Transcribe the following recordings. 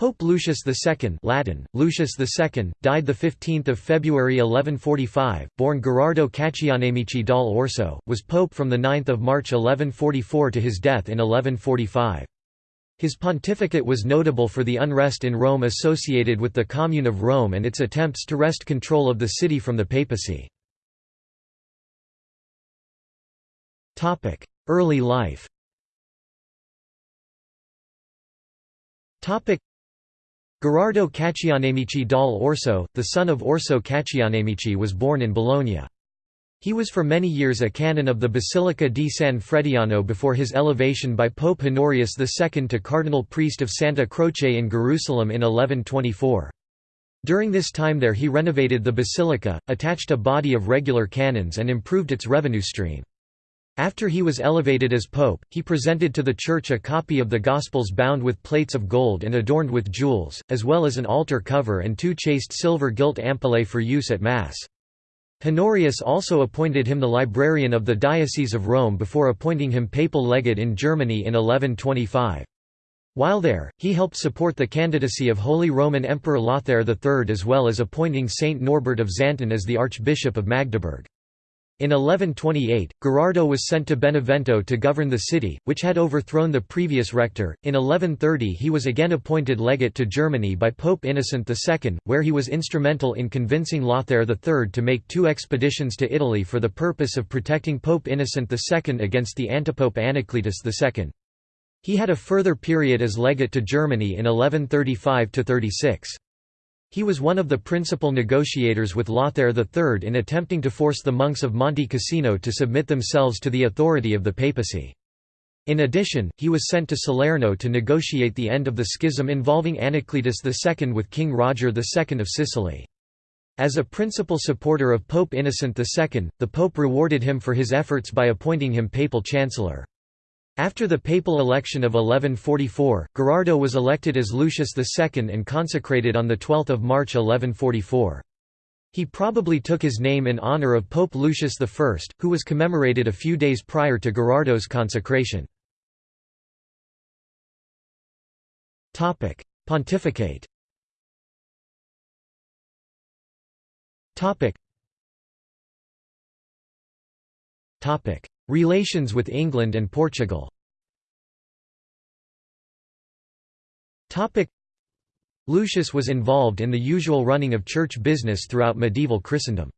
Pope Lucius II Latin, Lucius II, died 15 February 1145, born Gherardo Caccianemici dal Orso, was pope from 9 March 1144 to his death in 1145. His pontificate was notable for the unrest in Rome associated with the Commune of Rome and its attempts to wrest control of the city from the papacy. Early life Gherardo Caccianemici dal Orso, the son of Orso Caccianemici was born in Bologna. He was for many years a canon of the Basilica di San Frediano before his elevation by Pope Honorius II to cardinal priest of Santa Croce in Jerusalem in 1124. During this time there he renovated the basilica, attached a body of regular canons and improved its revenue stream. After he was elevated as pope, he presented to the Church a copy of the Gospels bound with plates of gold and adorned with jewels, as well as an altar cover and two chased silver gilt ampullae for use at Mass. Honorius also appointed him the librarian of the Diocese of Rome before appointing him papal legate in Germany in 1125. While there, he helped support the candidacy of Holy Roman Emperor Lothair III as well as appointing Saint Norbert of Xanten as the Archbishop of Magdeburg. In 1128, Gherardo was sent to Benevento to govern the city, which had overthrown the previous rector. In 1130, he was again appointed legate to Germany by Pope Innocent II, where he was instrumental in convincing Lothair III to make two expeditions to Italy for the purpose of protecting Pope Innocent II against the antipope Anacletus II. He had a further period as legate to Germany in 1135 36. He was one of the principal negotiators with Lothair III in attempting to force the monks of Monte Cassino to submit themselves to the authority of the papacy. In addition, he was sent to Salerno to negotiate the end of the schism involving Anacletus II with King Roger II of Sicily. As a principal supporter of Pope Innocent II, the Pope rewarded him for his efforts by appointing him papal chancellor. After the papal election of 1144, Gerardo was elected as Lucius II and consecrated on 12 March 1144. He probably took his name in honor of Pope Lucius I, who was commemorated a few days prior to Gerardo's consecration. Pontificate Relations with England and Portugal Lucius was involved in the usual running of church business throughout medieval Christendom.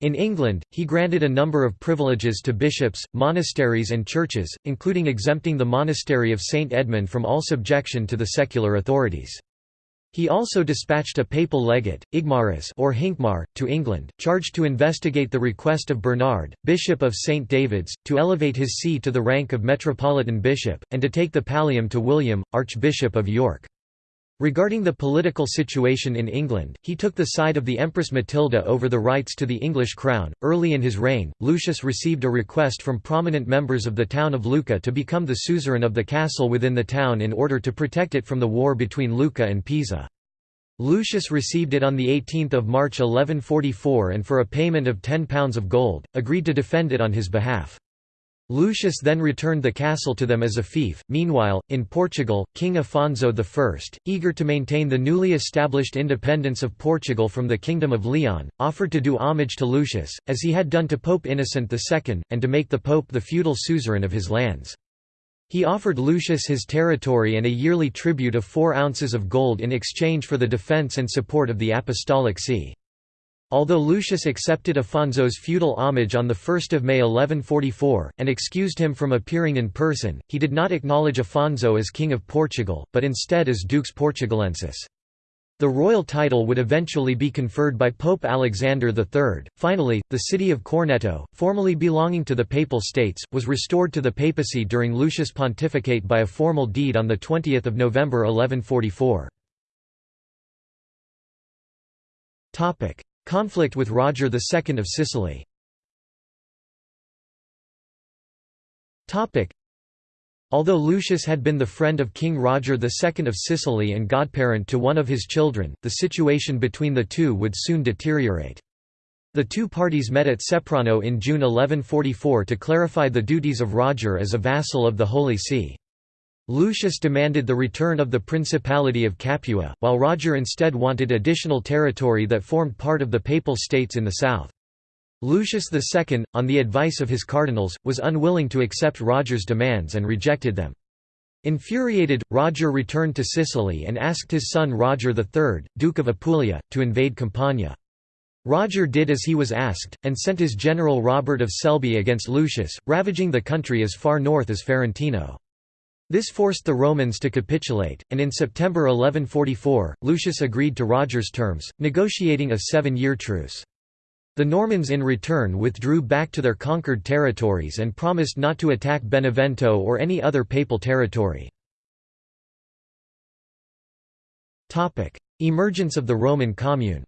In England, he granted a number of privileges to bishops, monasteries and churches, including exempting the monastery of St Edmund from all subjection to the secular authorities. He also dispatched a papal legate, Igmarus or Hincmar, to England, charged to investigate the request of Bernard, Bishop of St David's, to elevate his see to the rank of metropolitan bishop, and to take the pallium to William, Archbishop of York. Regarding the political situation in England, he took the side of the Empress Matilda over the rights to the English crown. Early in his reign, Lucius received a request from prominent members of the town of Lucca to become the suzerain of the castle within the town in order to protect it from the war between Lucca and Pisa. Lucius received it on 18 March 1144 and for a payment of £10 of gold, agreed to defend it on his behalf. Lucius then returned the castle to them as a fief. Meanwhile, in Portugal, King Afonso I, eager to maintain the newly established independence of Portugal from the Kingdom of Leon, offered to do homage to Lucius, as he had done to Pope Innocent II, and to make the pope the feudal suzerain of his lands. He offered Lucius his territory and a yearly tribute of four ounces of gold in exchange for the defence and support of the Apostolic See. Although Lucius accepted Afonso's feudal homage on 1 May 1144, and excused him from appearing in person, he did not acknowledge Afonso as King of Portugal, but instead as Dux Portugalensis. The royal title would eventually be conferred by Pope Alexander III. Finally, the city of Corneto, formerly belonging to the Papal States, was restored to the papacy during Lucius' pontificate by a formal deed on 20 November 1144. Conflict with Roger II of Sicily Although Lucius had been the friend of King Roger II of Sicily and godparent to one of his children, the situation between the two would soon deteriorate. The two parties met at Ceprano in June 1144 to clarify the duties of Roger as a vassal of the Holy See. Lucius demanded the return of the Principality of Capua, while Roger instead wanted additional territory that formed part of the Papal States in the south. Lucius II, on the advice of his cardinals, was unwilling to accept Roger's demands and rejected them. Infuriated, Roger returned to Sicily and asked his son Roger III, Duke of Apulia, to invade Campania. Roger did as he was asked, and sent his general Robert of Selby against Lucius, ravaging the country as far north as Ferentino. This forced the Romans to capitulate, and in September 1144, Lucius agreed to Roger's terms, negotiating a seven-year truce. The Normans in return withdrew back to their conquered territories and promised not to attack Benevento or any other papal territory. Emergence of the Roman Commune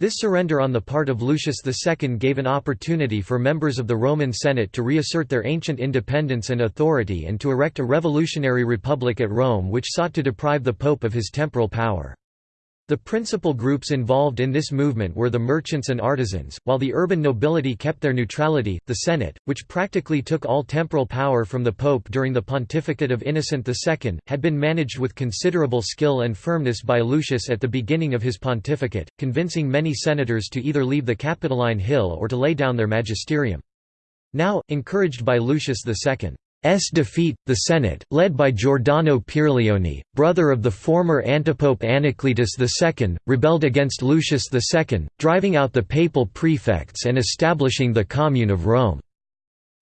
this surrender on the part of Lucius II gave an opportunity for members of the Roman Senate to reassert their ancient independence and authority and to erect a revolutionary republic at Rome which sought to deprive the pope of his temporal power. The principal groups involved in this movement were the merchants and artisans, while the urban nobility kept their neutrality. The Senate, which practically took all temporal power from the Pope during the pontificate of Innocent II, had been managed with considerable skill and firmness by Lucius at the beginning of his pontificate, convincing many senators to either leave the Capitoline Hill or to lay down their magisterium. Now, encouraged by Lucius II, S defeat, the Senate, led by Giordano Pierleoni, brother of the former antipope Anacletus II, rebelled against Lucius II, driving out the papal prefects and establishing the Commune of Rome.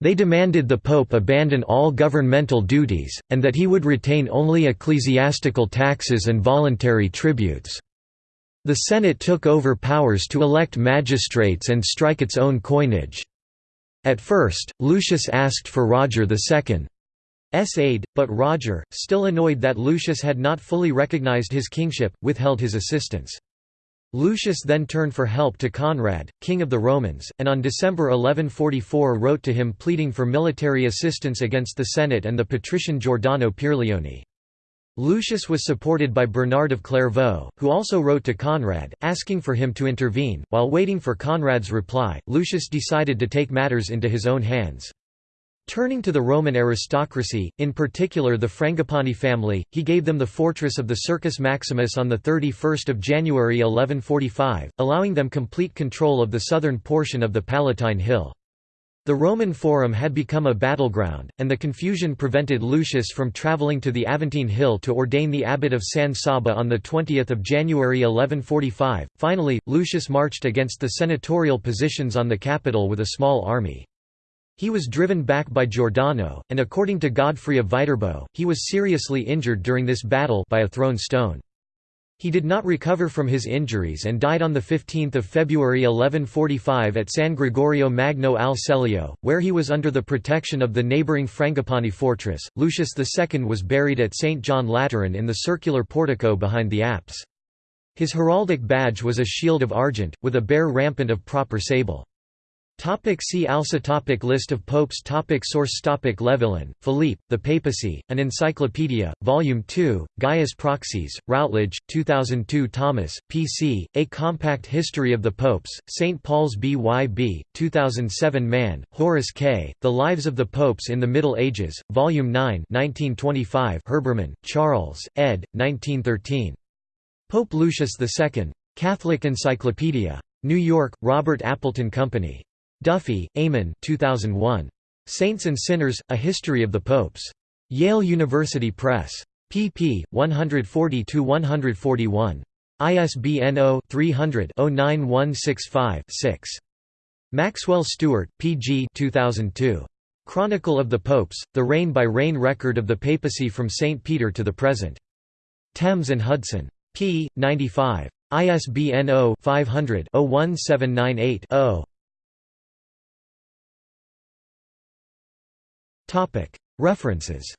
They demanded the pope abandon all governmental duties, and that he would retain only ecclesiastical taxes and voluntary tributes. The Senate took over powers to elect magistrates and strike its own coinage. At first, Lucius asked for Roger II's aid, but Roger, still annoyed that Lucius had not fully recognized his kingship, withheld his assistance. Lucius then turned for help to Conrad, king of the Romans, and on December 1144 wrote to him pleading for military assistance against the Senate and the patrician Giordano Pierleoni. Lucius was supported by Bernard of Clairvaux, who also wrote to Conrad, asking for him to intervene. While waiting for Conrad's reply, Lucius decided to take matters into his own hands. Turning to the Roman aristocracy, in particular the Frangipani family, he gave them the fortress of the Circus Maximus on 31 January 1145, allowing them complete control of the southern portion of the Palatine Hill. The Roman Forum had become a battleground, and the confusion prevented Lucius from travelling to the Aventine Hill to ordain the abbot of San Saba on 20 January 1145. Finally, Lucius marched against the senatorial positions on the Capitol with a small army. He was driven back by Giordano, and according to Godfrey of Viterbo, he was seriously injured during this battle by a thrown stone. He did not recover from his injuries and died on 15 February 1145 at San Gregorio Magno al Celio, where he was under the protection of the neighbouring Frangipani fortress. Lucius II was buried at St. John Lateran in the circular portico behind the apse. His heraldic badge was a shield of argent, with a bear rampant of proper sable. Topic see also topic List of popes topic Source topic Levillain, Philippe, The Papacy, An Encyclopedia, Volume 2, Gaius Proxies, Routledge, 2002 Thomas, P.C., A Compact History of the Popes, St. Paul's B.Y.B., 2007 Mann, Horace K., The Lives of the Popes in the Middle Ages, Volume 9 1925 Herbermann, Charles, ed. 1913. Pope Lucius II. Catholic Encyclopedia. New York, Robert Appleton Company. Duffy, Eamon 2001. Saints and Sinners, A History of the Popes. Yale University Press. pp. 140–141. ISBN 0-300-09165-6. Maxwell Stuart, P. G. 2002. Chronicle of the Popes, The Reign-by-Reign Record of the Papacy from St. Peter to the Present. Thames and Hudson. p. 95. ISBN 0-500-01798-0. References